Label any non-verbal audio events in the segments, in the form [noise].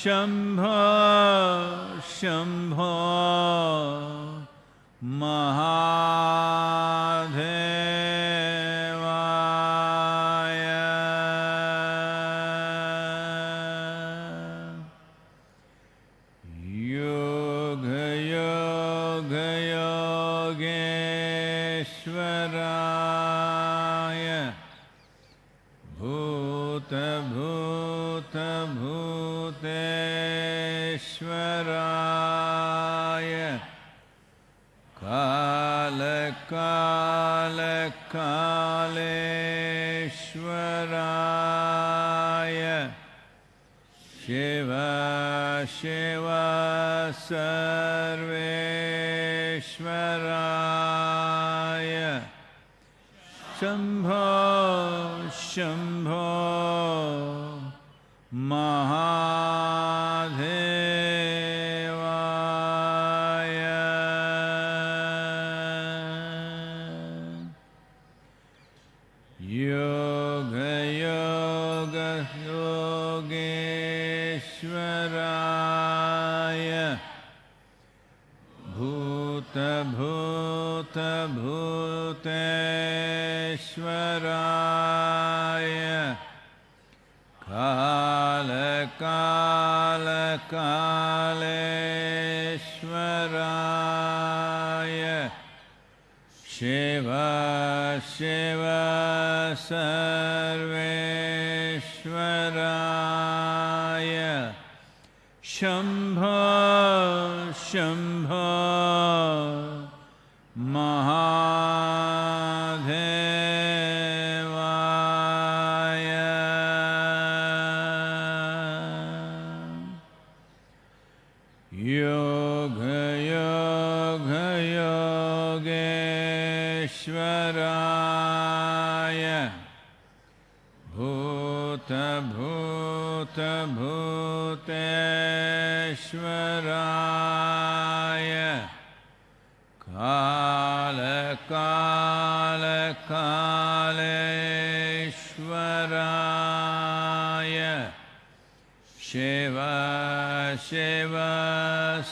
Shem कालेश्वराय Shiv Shiv सर्वेश्वराय Shambho Shambho राय कालकालकालेश्वराय शिव शिव सर्वेश्वराय शम्भ शम् भूतेश्वराय कालकालकालेश्वराय शिव शिव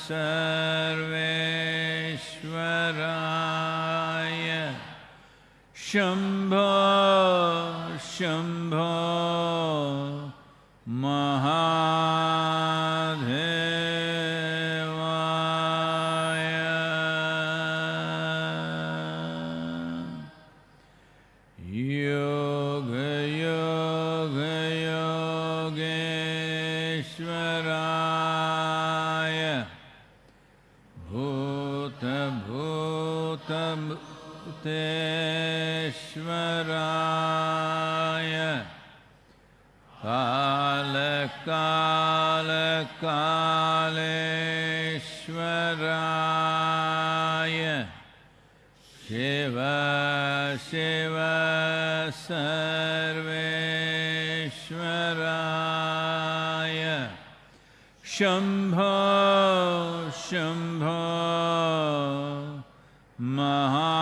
सर्वेश्वराय शम्भ शम्भ शिव सर्वेश्वराय। शम्भो शम्भो महा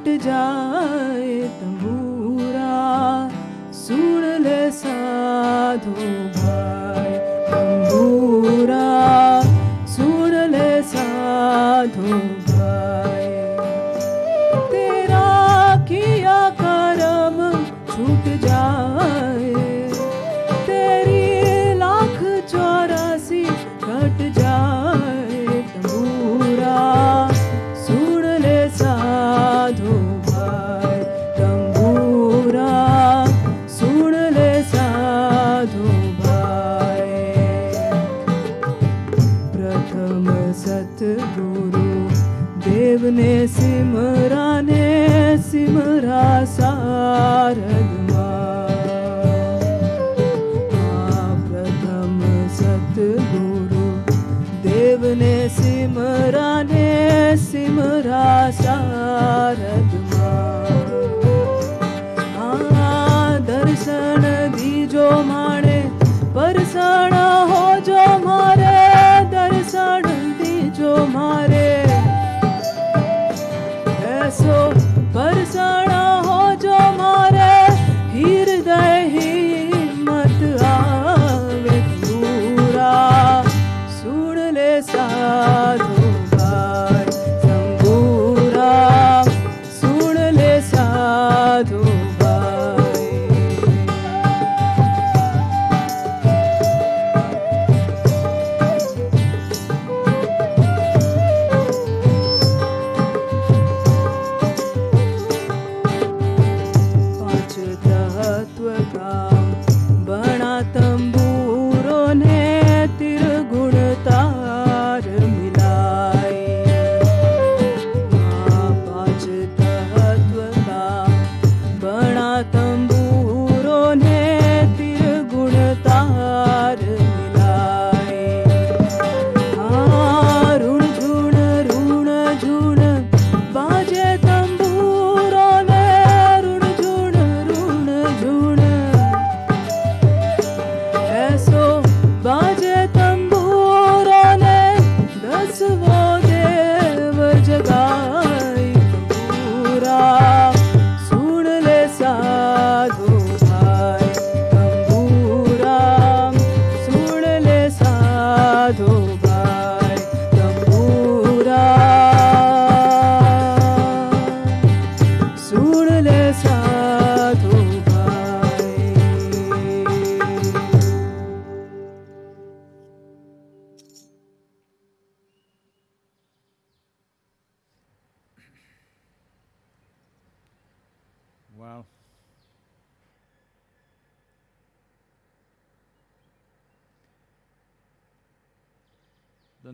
फट जाए तंबूरा सुन ले साधू।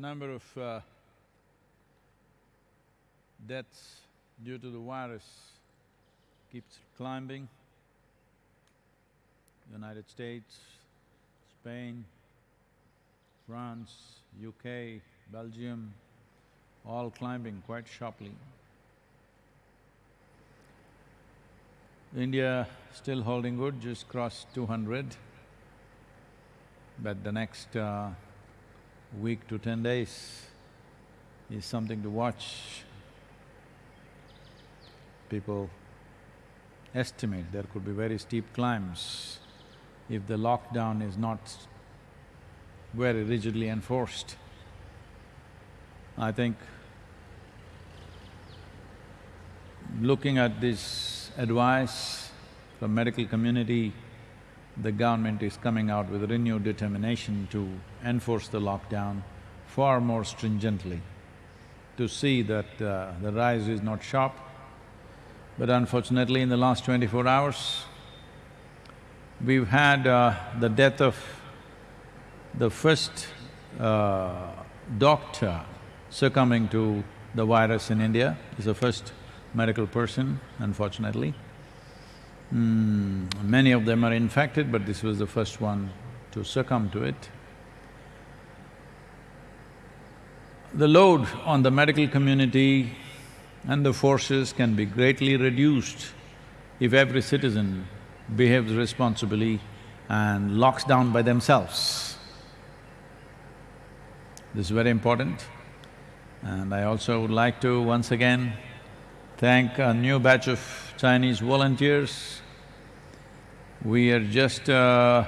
Number of uh, deaths due to the virus keeps climbing. United States, Spain, France, UK, Belgium, all climbing quite sharply. India still holding good, just crossed two hundred. But the next uh, week to ten days is something to watch. People estimate there could be very steep climbs if the lockdown is not very rigidly enforced. I think looking at this advice from medical community, the government is coming out with renewed determination to enforce the lockdown far more stringently, to see that uh, the rise is not sharp. But unfortunately, in the last twenty-four hours, we've had uh, the death of the first uh, doctor succumbing to the virus in India. He's the first medical person, unfortunately. Mm, many of them are infected, but this was the first one to succumb to it. The load on the medical community and the forces can be greatly reduced if every citizen behaves responsibly and locks down by themselves. This is very important. And I also would like to once again thank a new batch of Chinese volunteers. We are just, uh,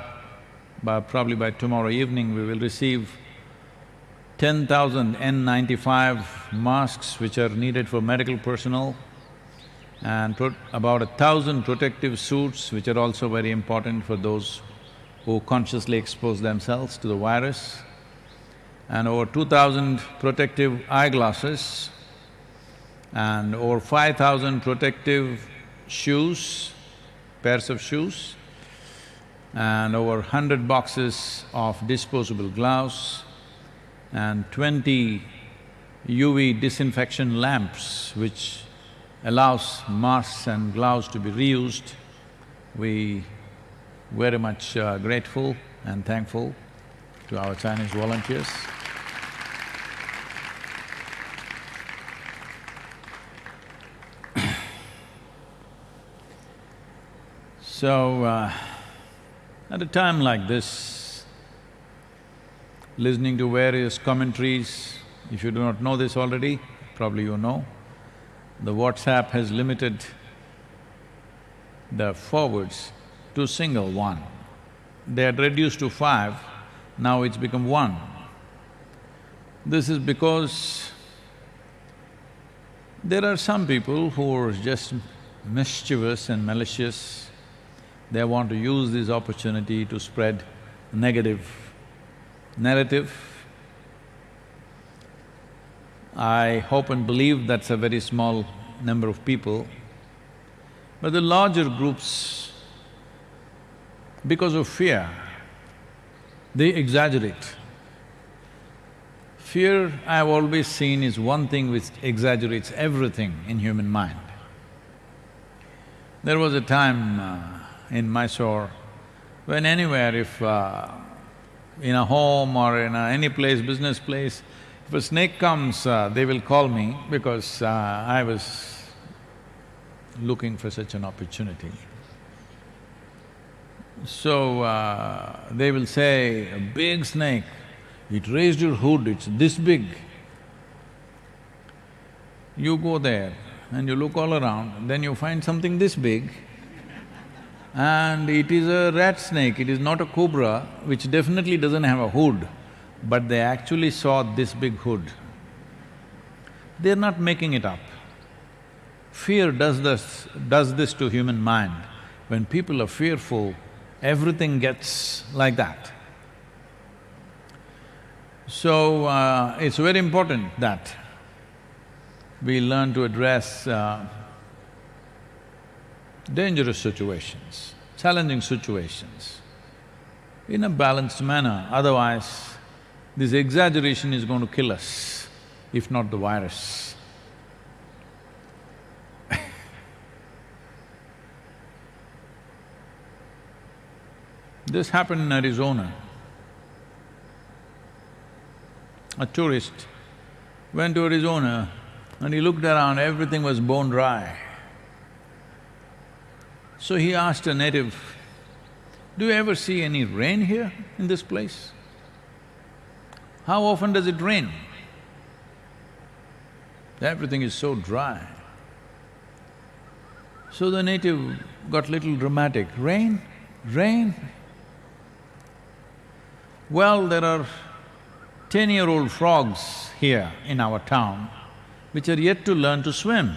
by probably by tomorrow evening, we will receive ten thousand N95 masks which are needed for medical personnel and about a thousand protective suits which are also very important for those who consciously expose themselves to the virus and over two thousand protective eyeglasses and over five thousand protective shoes, pairs of shoes, and over hundred boxes of disposable gloves and twenty UV disinfection lamps which allows masks and gloves to be reused. We very much uh, grateful and thankful to our Chinese volunteers. So, uh, at a time like this, listening to various commentaries, if you do not know this already, probably you know, the WhatsApp has limited the forwards to single one. They had reduced to five, now it's become one. This is because there are some people who are just mischievous and malicious. They want to use this opportunity to spread negative narrative. I hope and believe that's a very small number of people. But the larger groups, because of fear, they exaggerate. Fear, I've always seen, is one thing which exaggerates everything in human mind. There was a time uh, in Mysore when anywhere if uh, in a home or in a, any place, business place, if a snake comes, uh, they will call me because uh, I was looking for such an opportunity. So, uh, they will say, a big snake, it raised your hood, it's this big. You go there and you look all around, then you find something this big, and it is a rat snake, it is not a cobra, which definitely doesn't have a hood, but they actually saw this big hood. They're not making it up. Fear does this… does this to human mind. When people are fearful, everything gets like that. So, uh, it's very important that we learn to address uh, dangerous situations, challenging situations in a balanced manner, otherwise this exaggeration is going to kill us, if not the virus. [laughs] This happened in Arizona. A tourist went to Arizona and he looked around, everything was bone dry. So he asked a native, do you ever see any rain here in this place? How often does it rain? Everything is so dry. So the native got little dramatic, rain, rain, well, there are ten-year-old frogs here in our town which are yet to learn to swim.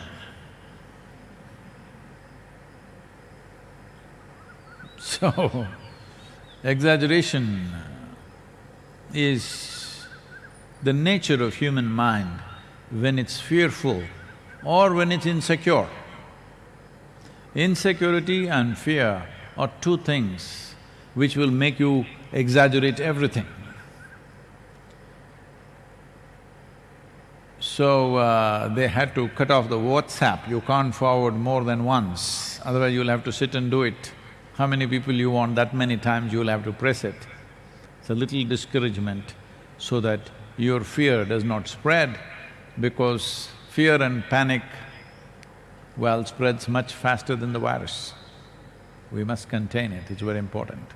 So, exaggeration is the nature of human mind when it's fearful or when it's insecure. Insecurity and fear are two things which will make you exaggerate everything. So, uh, they had to cut off the WhatsApp, you can't forward more than once, otherwise you'll have to sit and do it. How many people you want, that many times you'll have to press it. It's a little discouragement so that your fear does not spread because fear and panic, well, spreads much faster than the virus. We must contain it, it's very important.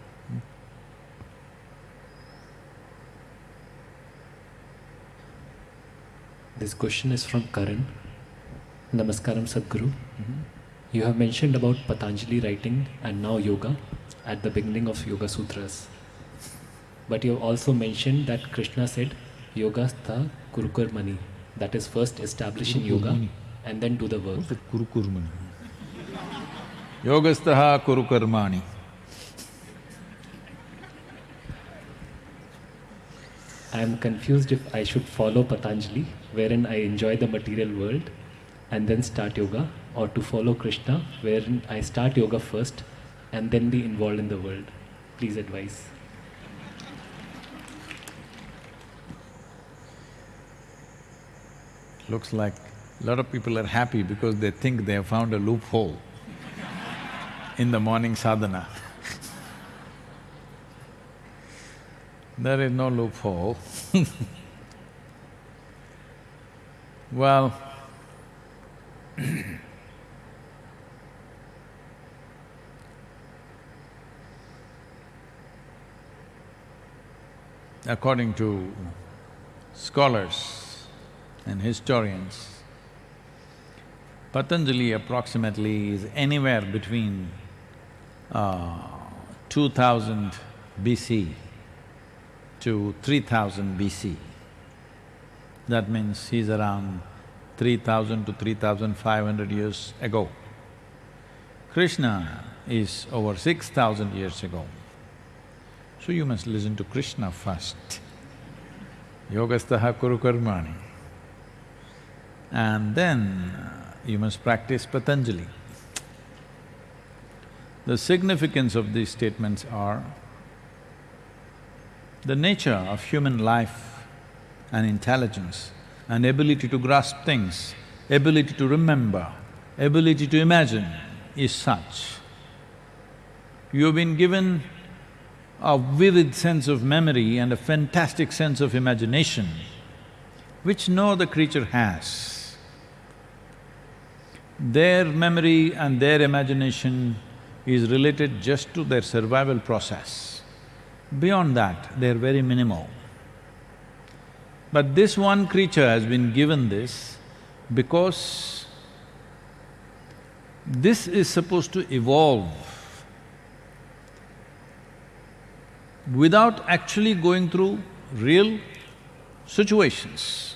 This question is from Karan. Namaskaram Sadhguru. Mm-hmm. You have mentioned about Patanjali writing and now yoga at the beginning of Yoga Sutras. But you have also mentioned that Krishna said, Yoga stha kurukurmani, that is first establishing yoga and then do the work. Kurukurmani. Yogastaha kurukarmani. I am confused if I should follow Patanjali, wherein I enjoy the material world and then start yoga, or to follow Krishna, wherein I start yoga first and then be involved in the world. Please advise. Looks like a lot of people are happy because they think they have found a loophole in the morning sadhana. there is no loophole [laughs] Well, according to scholars and historians, Patanjali approximately is anywhere between uh, 2000 BC to 3000 BC. That means he's around 3000 to 3500 years ago. Krishna is over 6000 years ago. So you must listen to Krishna first. Yogastaha kuru karmani. And then uh, you must practice Patanjali. The significance of these statements are the nature of human life and intelligence and ability to grasp things, ability to remember, ability to imagine is such. You've been given a vivid sense of memory and a fantastic sense of imagination, which no other creature has. Their memory and their imagination is related just to their survival process. Beyond that, they're very minimal. But this one creature has been given this because this is supposed to evolve without actually going through real situations.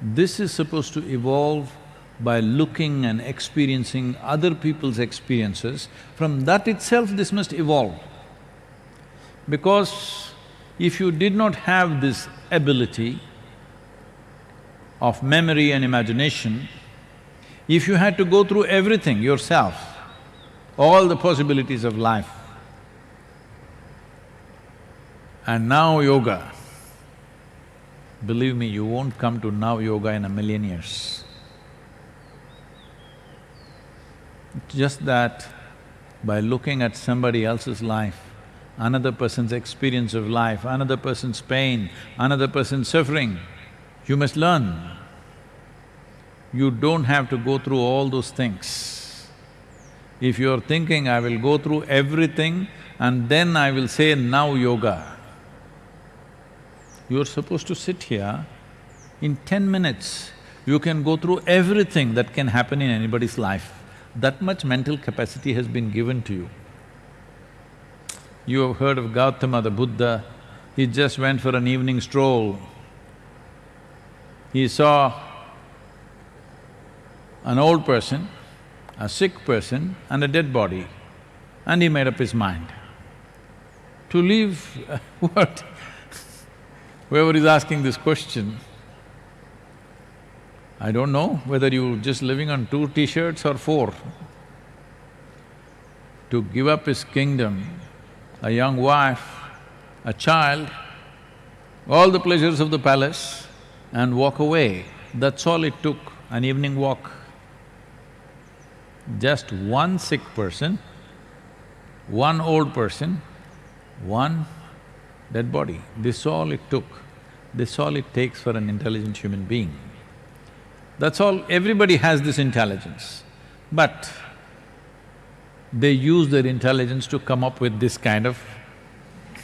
This is supposed to evolve by looking and experiencing other people's experiences. From that itself, this must evolve. Because if you did not have this ability of memory and imagination, if you had to go through everything yourself, all the possibilities of life, and now yoga, believe me, you won't come to now yoga in a million years. Just that by looking at somebody else's life, another person's experience of life, another person's pain, another person's suffering. You must learn. You don't have to go through all those things. If you're thinking, I will go through everything and then I will say now yoga, you're supposed to sit here, in ten minutes, you can go through everything that can happen in anybody's life. That much mental capacity has been given to you. You have heard of Gautama the Buddha, he just went for an evening stroll. He saw an old person, a sick person and a dead body and he made up his mind. To leave [laughs] what? Whoever is asking this question, I don't know whether you're just living on two t-shirts or four. To give up his kingdom a young wife, a child, all the pleasures of the palace and walk away. That's all it took, an evening walk. Just one sick person, one old person, one dead body. This all it took. This all it takes for an intelligent human being. That's all, everybody has this intelligence. But they use their intelligence to come up with this kind of [laughs]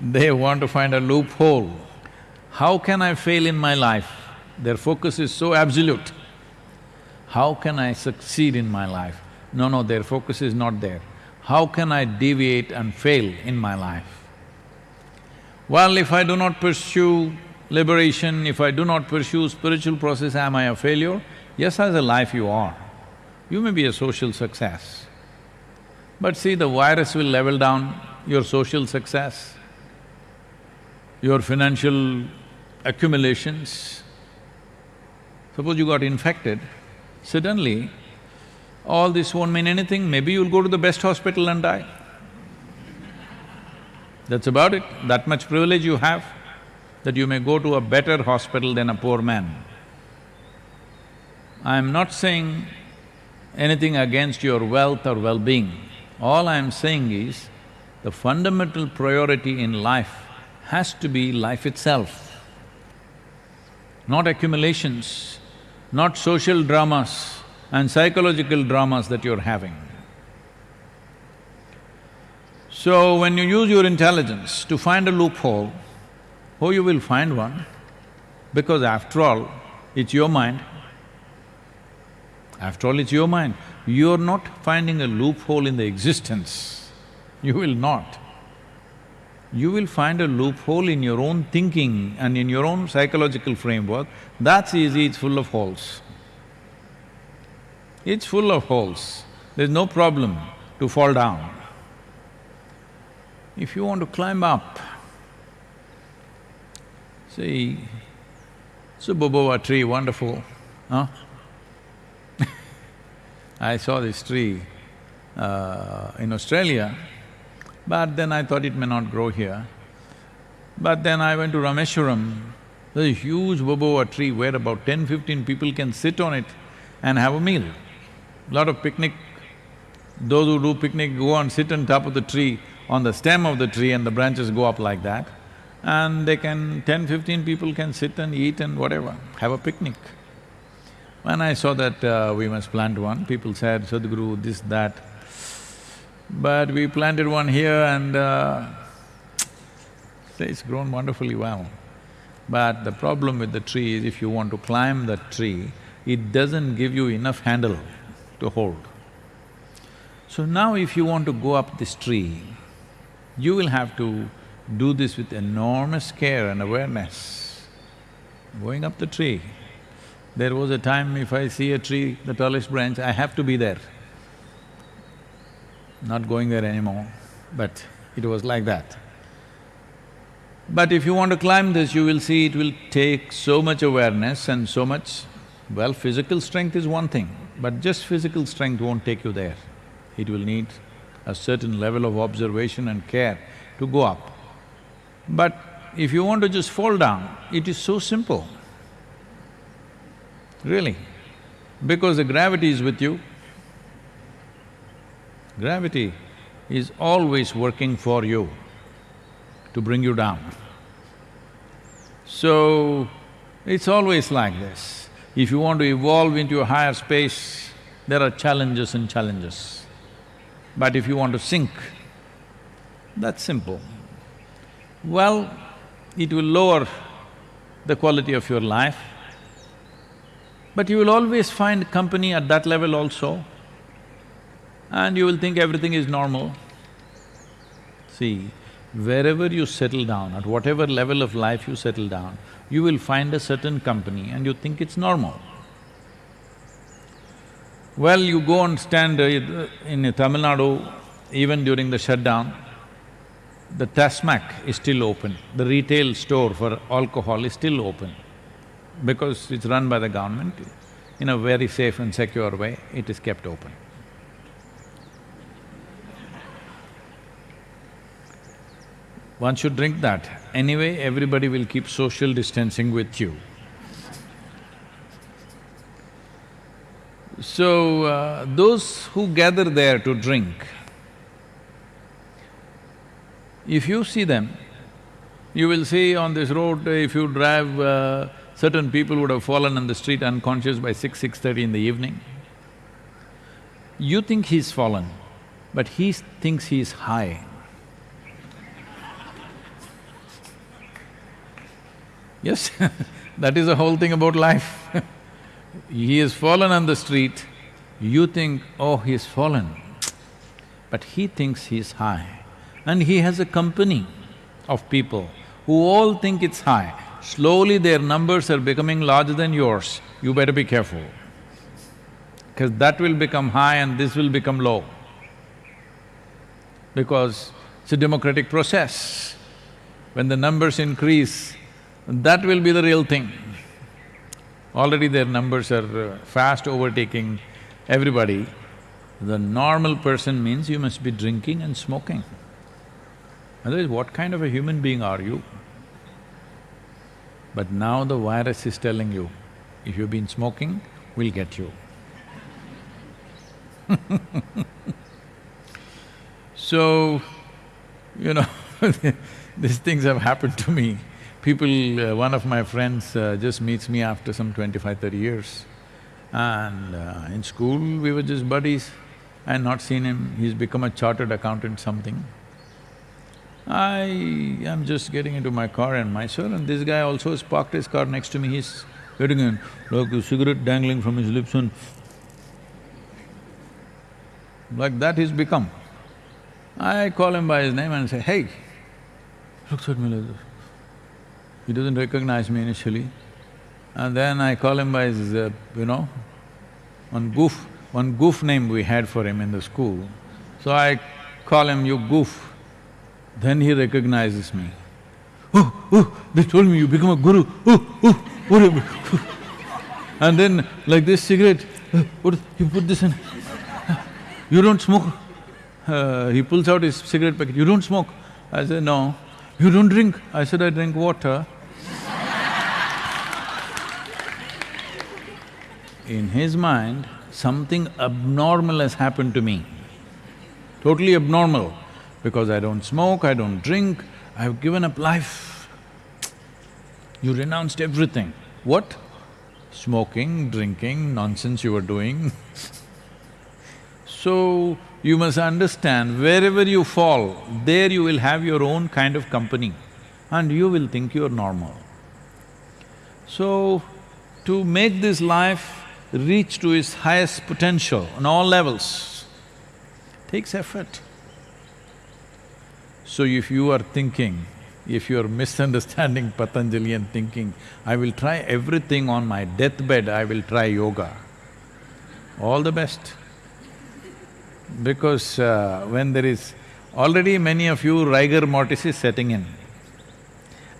they want to find a loophole. How can I fail in my life? Their focus is so absolute. How can I succeed in my life? No, no, their focus is not there. How can I deviate and fail in my life? Well, if I do not pursue liberation, if I do not pursue spiritual process, am I a failure? Yes, as a life you are. You may be a social success. But see, the virus will level down your social success, your financial accumulations. Suppose you got infected, suddenly all this won't mean anything, maybe you'll go to the best hospital and die. That's about it, that much privilege you have. that you may go to a better hospital than a poor man. I'm not saying anything against your wealth or well-being. All I'm saying is, the fundamental priority in life has to be life itself, not accumulations, not social dramas and psychological dramas that you're having. So when you use your intelligence to find a loophole, oh, you will find one, because after all, it's your mind. After all, it's your mind. You're not finding a loophole in the existence, you will not. You will find a loophole in your own thinking and in your own psychological framework, that's easy, it's full of holes. It's full of holes, there's no problem to fall down. If you want to climb up, see, it's tree, wonderful, huh? [laughs] I saw this tree uh, in Australia, but then I thought it may not grow here. But then I went to Rameswaram, there's a huge baobab tree where about 10, 15 people can sit on it and have a meal. Lot of picnic, those who do picnic go and sit on top of the tree, on the stem of the tree and the branches go up like that. And they can… 10, 15 people can sit and eat and whatever, have a picnic. When I saw that uh, we must plant one, people said, Sadhguru, this, that. But we planted one here and uh, it's grown wonderfully well. But the problem with the tree is if you want to climb that tree, it doesn't give you enough handle to hold. So now if you want to go up this tree, you will have to do this with enormous care and awareness. Going up the tree, there was a time if I see a tree, the tallest branch, I have to be there. Not going there anymore, but it was like that. But if you want to climb this, you will see it will take so much awareness and so much… Well, physical strength is one thing, but just physical strength won't take you there. It will need a certain level of observation and care to go up. But if you want to just fall down, it is so simple really, because the gravity is with you. Gravity is always working for you to bring you down. So, it's always like this. If you want to evolve into a higher space, there are challenges and challenges. But if you want to sink, that's simple. Well, it will lower the quality of your life, but you will always find company at that level also, and you will think everything is normal. See, wherever you settle down, at whatever level of life you settle down, you will find a certain company and you think it's normal. Well, you go and stand uh, in Tamil Nadu, even during the shutdown, the Tasmac is still open, the retail store for alcohol is still open because it's run by the government, in a very safe and secure way, it is kept open. One should drink that. Anyway, everybody will keep social distancing with you. So, uh, those who gather there to drink, if you see them, you will see on this road, if you drive uh, Certain people would have fallen on the street unconscious by six, six-thirty in the evening. You think he's fallen, but he thinks he's high. [laughs] Yes, [laughs] that is the whole thing about life [laughs] He has fallen on the street, you think, oh, he's fallen, but he thinks he's high. And he has a company of people who all think it's high slowly their numbers are becoming larger than yours, you better be careful. Because that will become high and this will become low. Because it's a democratic process. When the numbers increase, that will be the real thing. Already their numbers are uh, fast overtaking everybody. The normal person means you must be drinking and smoking. Otherwise, what kind of a human being are you? But now the virus is telling you, if you've been smoking, we'll get you. [laughs] so, you know, [laughs] these things have happened to me. People, uh, one of my friends uh, just meets me after some 25, 30 years. And uh, in school, we were just buddies. I had not seen him, he's become a chartered accountant something. I am just getting into my car in Mysore and this guy also has parked his car next to me, he's getting in, like a cigarette dangling from his lips and like that he's become. I call him by his name and say, hey, looks at me like this. He doesn't recognize me initially. And then I call him by his, uh, you know, one goof, one goof name we had for him in the school. So I call him, you goof. Then he recognizes me. Oh, oh, they told me you become a guru. Oh, oh, what [laughs] And then like this cigarette, uh, what, you put this in, you don't smoke. Uh, he pulls out his cigarette packet, you don't smoke. I said, no. You don't drink? I said, I drink water. In his mind, something abnormal has happened to me. Totally abnormal because I don't smoke, I don't drink, I've given up life. You renounced everything. What? Smoking, drinking, nonsense you were doing [laughs] So, you must understand, wherever you fall, there you will have your own kind of company and you will think you're normal. So, to make this life reach to its highest potential on all levels takes effort. So if you are thinking, if you are misunderstanding Patanjali and thinking, I will try everything on my deathbed, I will try yoga, all the best. Because uh, when there is… already many of you rigor mortis is setting in.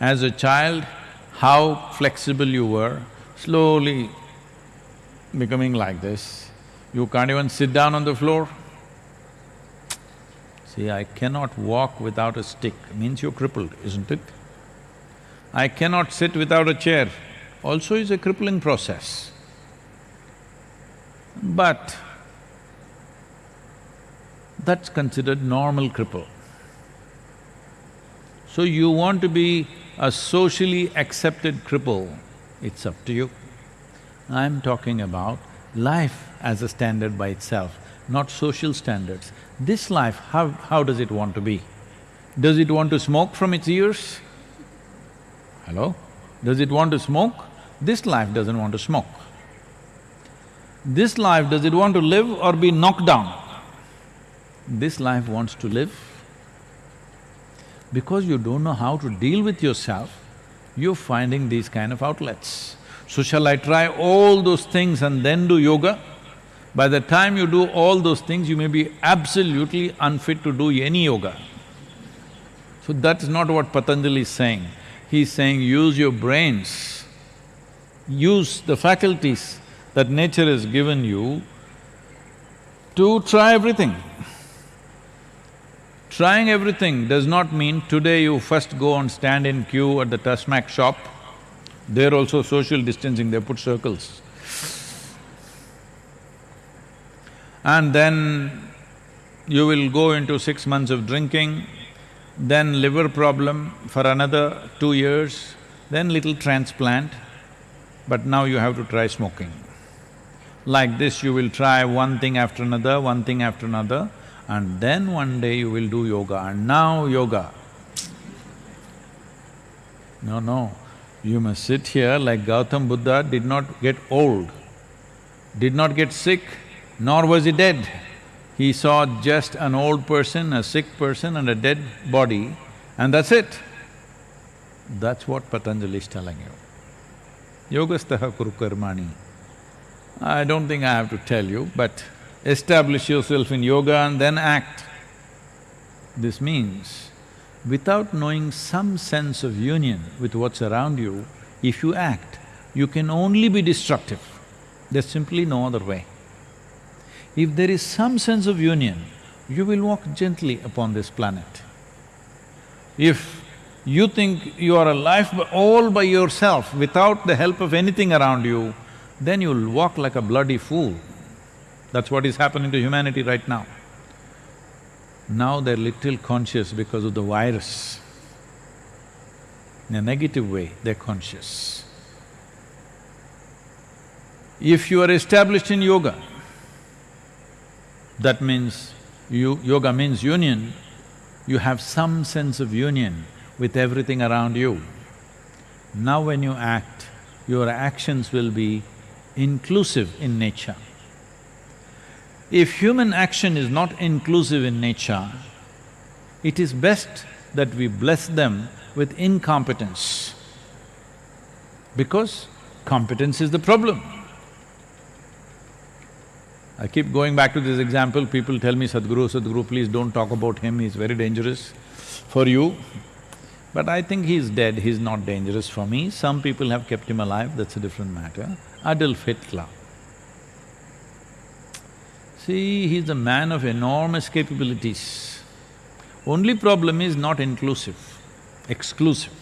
As a child, how flexible you were, slowly becoming like this. You can't even sit down on the floor. See, I cannot walk without a stick, means you're crippled, isn't it? I cannot sit without a chair, also is a crippling process. But that's considered normal cripple. So you want to be a socially accepted cripple, it's up to you. I'm talking about life as a standard by itself, not social standards. This life, how, how does it want to be? Does it want to smoke from its ears? Hello? Does it want to smoke? This life doesn't want to smoke. This life, does it want to live or be knocked down? This life wants to live. Because you don't know how to deal with yourself, you're finding these kind of outlets. So shall I try all those things and then do yoga? By the time you do all those things, you may be absolutely unfit to do any yoga. So that's not what Patanjali is saying. He's saying use your brains, use the faculties that nature has given you to try everything. Trying everything does not mean today you first go and stand in queue at the Tasmac shop, there also social distancing, they put circles. And then you will go into six months of drinking, then liver problem for another two years, then little transplant, but now you have to try smoking. Like this, you will try one thing after another, one thing after another, and then one day you will do yoga, and now yoga. No, no, you must sit here like Gautam Buddha did not get old, did not get sick, nor was he dead. He saw just an old person, a sick person and a dead body and that's it. That's what Patanjali is telling you. Yogastaha kuru karmani. I don't think I have to tell you, but establish yourself in yoga and then act. This means, without knowing some sense of union with what's around you, if you act, you can only be destructive. There's simply no other way. If there is some sense of union, you will walk gently upon this planet. If you think you are alive all by yourself without the help of anything around you, then you'll walk like a bloody fool. That's what is happening to humanity right now. Now they're little conscious because of the virus. In a negative way, they're conscious. If you are established in yoga, that means you… yoga means union, you have some sense of union with everything around you. Now when you act, your actions will be inclusive in nature. If human action is not inclusive in nature, it is best that we bless them with incompetence because competence is the problem. I keep going back to this example, people tell me, Sadhguru, Sadhguru, please don't talk about him, he's very dangerous for you. But I think he's dead, he's not dangerous for me. Some people have kept him alive, that's a different matter. Adolf Hitler. See, he's a man of enormous capabilities. Only problem is not inclusive, exclusive.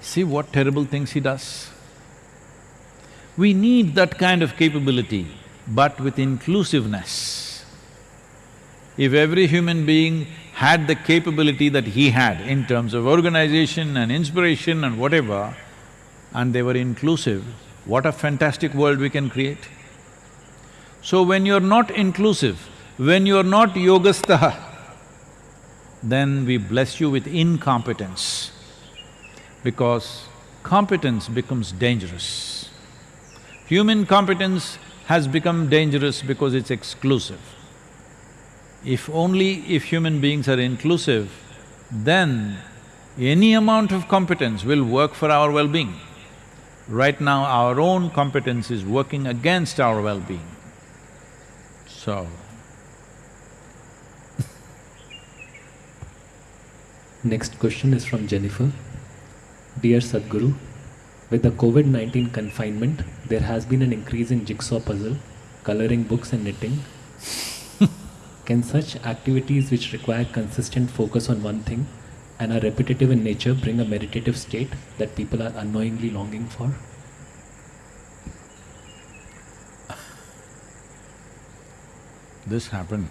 See what terrible things he does. We need that kind of capability, but with inclusiveness. If every human being had the capability that he had in terms of organization and inspiration and whatever, and they were inclusive, what a fantastic world we can create. So when you're not inclusive, when you're not yogastha, then we bless you with incompetence because competence becomes dangerous. Human competence has become dangerous because it's exclusive. If only if human beings are inclusive, then any amount of competence will work for our well-being. Right now, our own competence is working against our well-being. So, [laughs] Next question is from Jennifer. Dear Sadhguru, with the COVID-19 confinement, there has been an increase in jigsaw puzzle, coloring books and knitting. [laughs] Can such activities which require consistent focus on one thing and are repetitive in nature bring a meditative state that people are unknowingly longing for? This happened.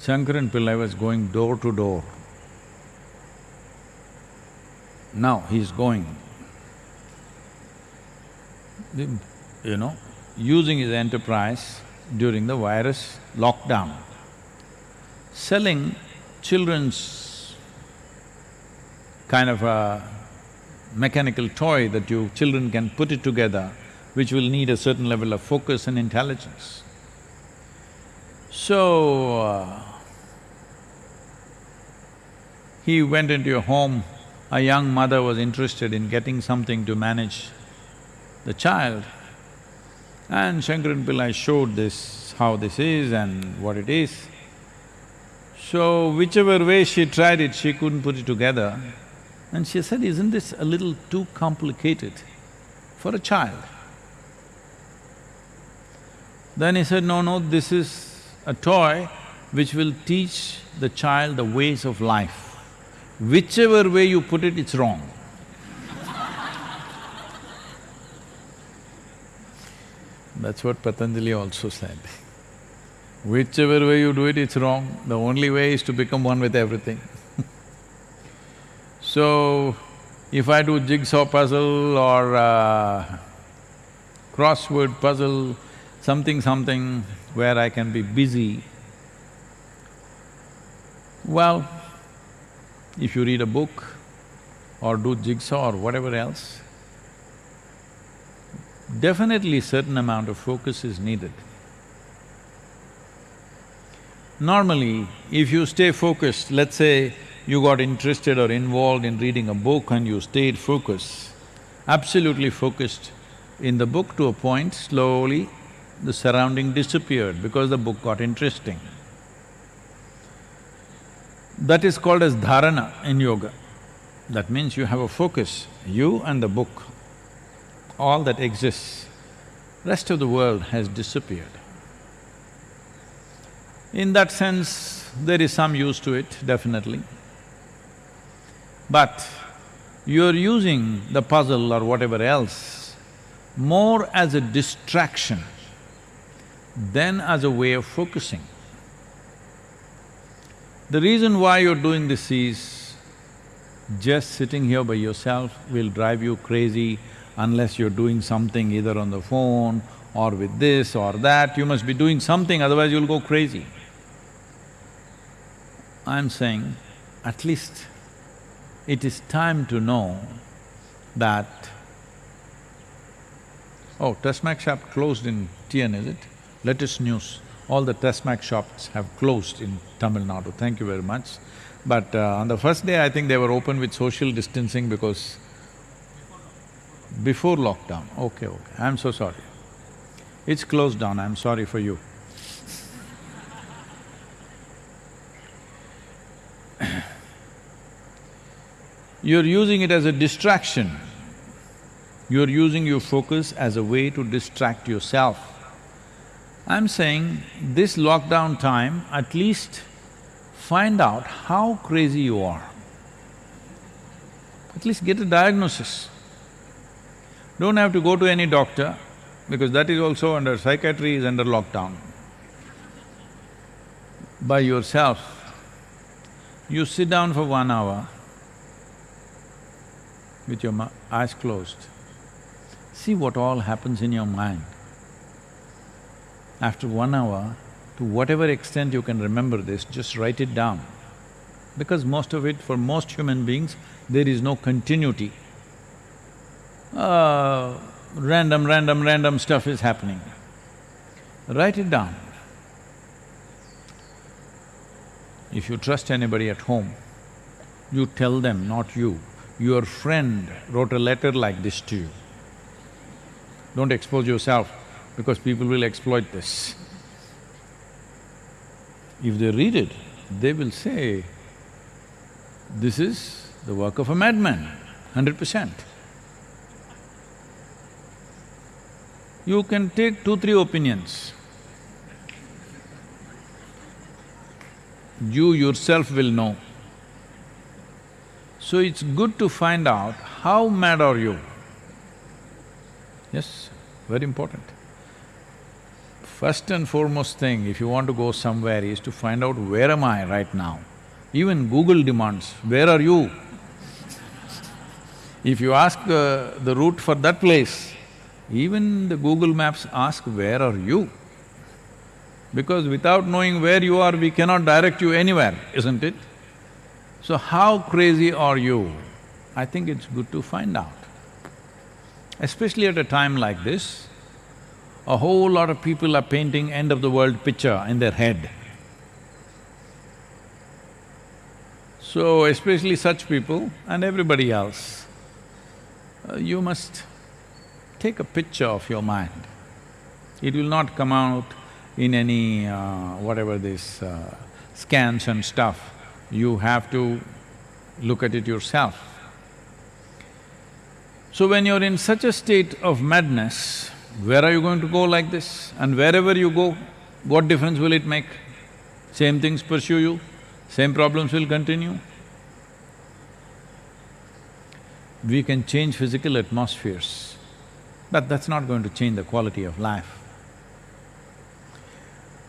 Shankaran Pillai was going door to door. Now he's going, you know, using his enterprise during the virus lockdown, selling children's kind of a mechanical toy that you… children can put it together, which will need a certain level of focus and intelligence. So, uh, he went into a home, a young mother was interested in getting something to manage the child. And Shankaran Pillai showed this, how this is and what it is. So whichever way she tried it, she couldn't put it together. And she said, isn't this a little too complicated for a child? Then he said, no, no, this is a toy which will teach the child the ways of life. Whichever way you put it, it's wrong. [laughs] That's what Patanjali also said. Whichever way you do it, it's wrong. The only way is to become one with everything. So, if I do jigsaw puzzle or uh, crossword puzzle, something something where I can be busy, well, if you read a book or do jigsaw or whatever else, definitely certain amount of focus is needed. Normally, if you stay focused, let's say you got interested or involved in reading a book and you stayed focused, absolutely focused in the book to a point, slowly the surrounding disappeared because the book got interesting. That is called as dharana in yoga. That means you have a focus, you and the book, all that exists. Rest of the world has disappeared. In that sense, there is some use to it, definitely. But you're using the puzzle or whatever else more as a distraction than as a way of focusing. The reason why you're doing this is just sitting here by yourself will drive you crazy unless you're doing something either on the phone or with this or that, you must be doing something, otherwise you'll go crazy. I'm saying, at least it is time to know that, oh, TASMAC shop closed in TN, is it? Latest news, all the TASMAC shops have closed in Tamil Nadu, thank you very much. But uh, on the first day, I think they were open with social distancing because before lockdown, okay, okay, I'm so sorry. It's closed down, I'm sorry for you. You're using it as a distraction. You're using your focus as a way to distract yourself. I'm saying this lockdown time, at least find out how crazy you are. At least get a diagnosis. Don't have to go to any doctor, because that is also under… psychiatry is under lockdown. By yourself, you sit down for one hour with your eyes closed. See what all happens in your mind. After one hour, to whatever extent you can remember this, just write it down. Because most of it, for most human beings, there is no continuity. Uh, random, random, random stuff is happening. Write it down. If you trust anybody at home, you tell them, not you, your friend wrote a letter like this to you. Don't expose yourself because people will exploit this. If they read it, they will say, this is the work of a madman, hundred percent. You can take two, three opinions. You yourself will know. So it's good to find out how mad are you. Yes, very important. First and foremost thing, if you want to go somewhere, is to find out where am I right now. Even Google demands, where are you? [laughs] If you ask uh, the route for that place, even the Google Maps ask, where are you? Because without knowing where you are, we cannot direct you anywhere, isn't it? So how crazy are you? I think it's good to find out. Especially at a time like this, a whole lot of people are painting end of the world picture in their head. So especially such people and everybody else, uh, you must take a picture of your mind. It will not come out in any uh, whatever this uh, scans and stuff. You have to look at it yourself. So when you're in such a state of madness, where are you going to go like this? And wherever you go, what difference will it make? Same things pursue you, same problems will continue. We can change physical atmospheres but that's not going to change the quality of life.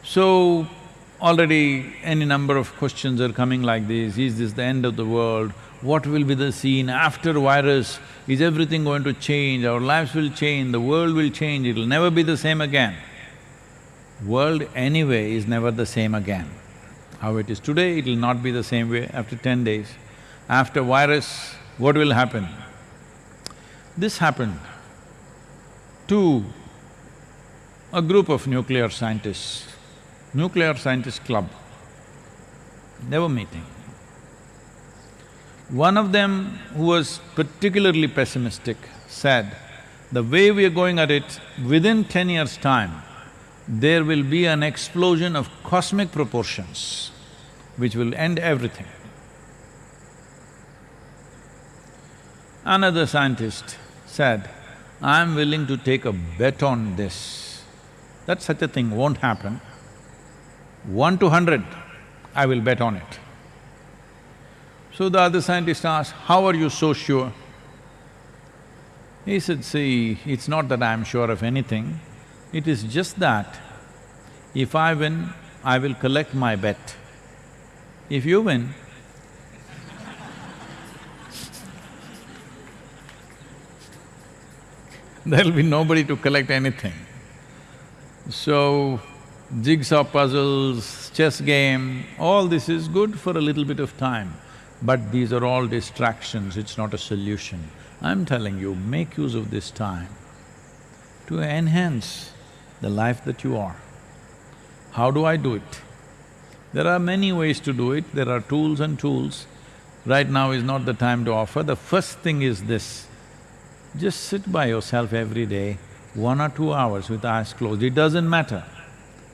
So, already any number of questions are coming like this, is this the end of the world? What will be the scene after virus? Is everything going to change? Our lives will change, the world will change, it'll never be the same again. World anyway is never the same again. How it is today, it'll not be the same way after ten days. After virus, what will happen? This happened to a group of nuclear scientists, nuclear scientist club, they were meeting. One of them, who was particularly pessimistic, said, the way we are going at it, within ten years' time, there will be an explosion of cosmic proportions which will end everything. Another scientist said, I'm willing to take a bet on this, that such a thing won't happen. One to hundred, I will bet on it. So the other scientist asked, how are you so sure? He said, see, it's not that I'm sure of anything, it is just that if I win, I will collect my bet. If you win, [laughs] there'll be nobody to collect anything. So, jigsaw puzzles, chess game, all this is good for a little bit of time, but these are all distractions, it's not a solution. I'm telling you, make use of this time to enhance the life that you are. How do I do it? There are many ways to do it, there are tools and tools. Right now is not the time to offer. The first thing is this, just sit by yourself every day, one or two hours with eyes closed, it doesn't matter.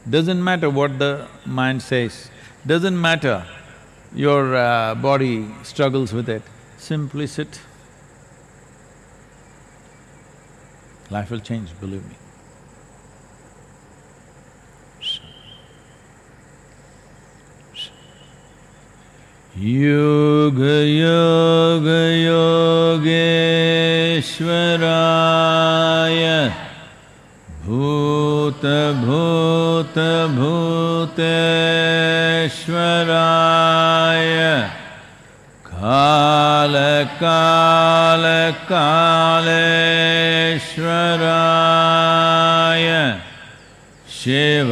Doesn't matter what the mind says, doesn't matter your uh, body struggles with it, simply sit. Life will change, believe me. Yoga yoga योगेश्वराय भूतभूतभूतेश्वराय कालकालकालेश्वराय Shiv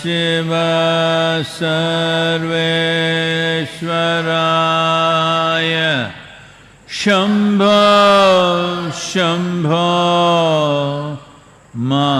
Shiv सर्वेश्वराय। Shambho Shambho Mahadev.